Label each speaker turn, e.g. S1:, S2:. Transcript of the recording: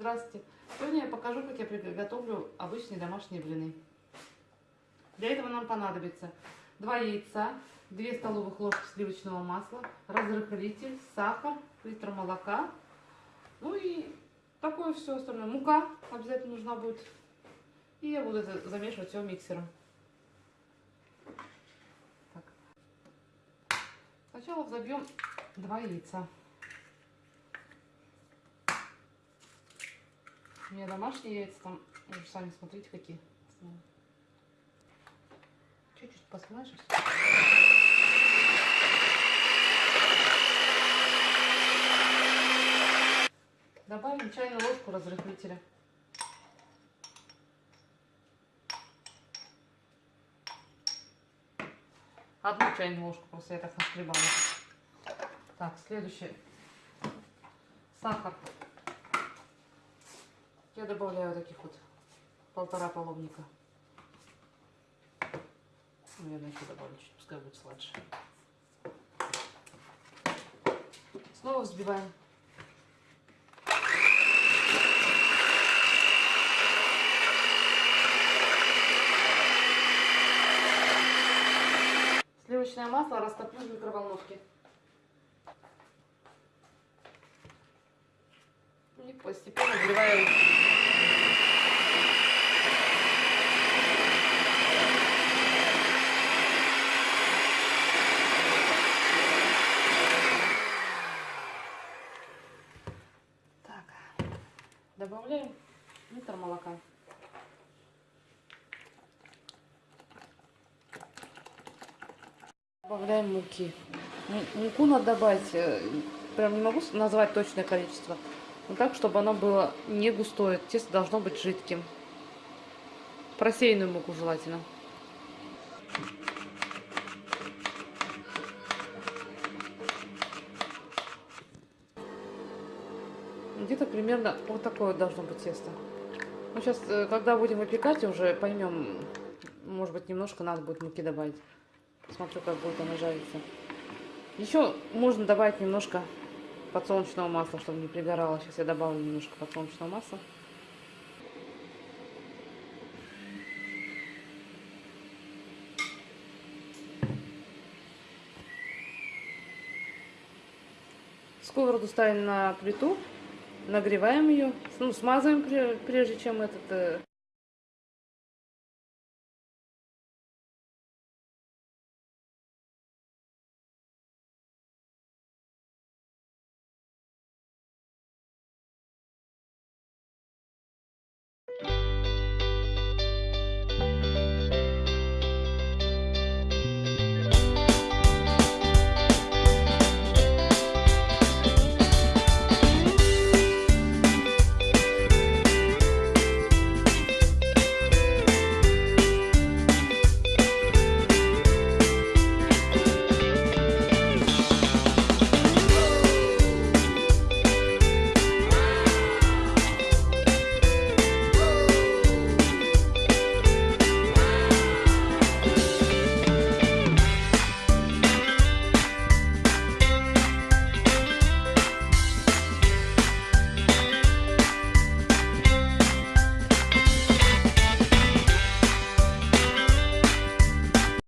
S1: Здравствуйте! Сегодня я покажу, как я приготовлю обычные домашние блины. Для этого нам понадобится 2 яйца, 2 столовых ложки сливочного масла, разрыхлитель, сахар, литр молока, ну и такое все остальное. Мука обязательно нужна будет. И я буду это замешивать все миксером. Так. Сначала взобьем 2 яйца. У меня домашние яйца, там, вы сами смотрите, какие. Чуть-чуть посмажешь. Добавим чайную ложку разрыхлителя. Одну чайную ложку, просто я так наскребала. Так, следующее. Сахар. Я добавляю таких вот полтора половника. Наверное, еще добавлю чуть, пускай будет сладше. Снова взбиваем. Сливочное масло растоплю в микроволновке. И постепенно вливаю Добавляем литр молока. Добавляем муки. Муку надо добавить, э, прям не могу назвать точное количество, но так, чтобы оно было не густое. Тесто должно быть жидким. Просеянную муку желательно. Где-то примерно вот такое должно быть тесто. Ну, сейчас, э, когда будем выпекать, уже поймем, может быть, немножко надо будет муки добавить. Посмотрю, как будет оно жариться. Еще можно добавить немножко подсолнечного масла, чтобы не пригорало. Сейчас я добавлю немножко подсолнечного масла. Сковороду ставим на плиту нагреваем ее, ну, смазываем прежде чем этот, э,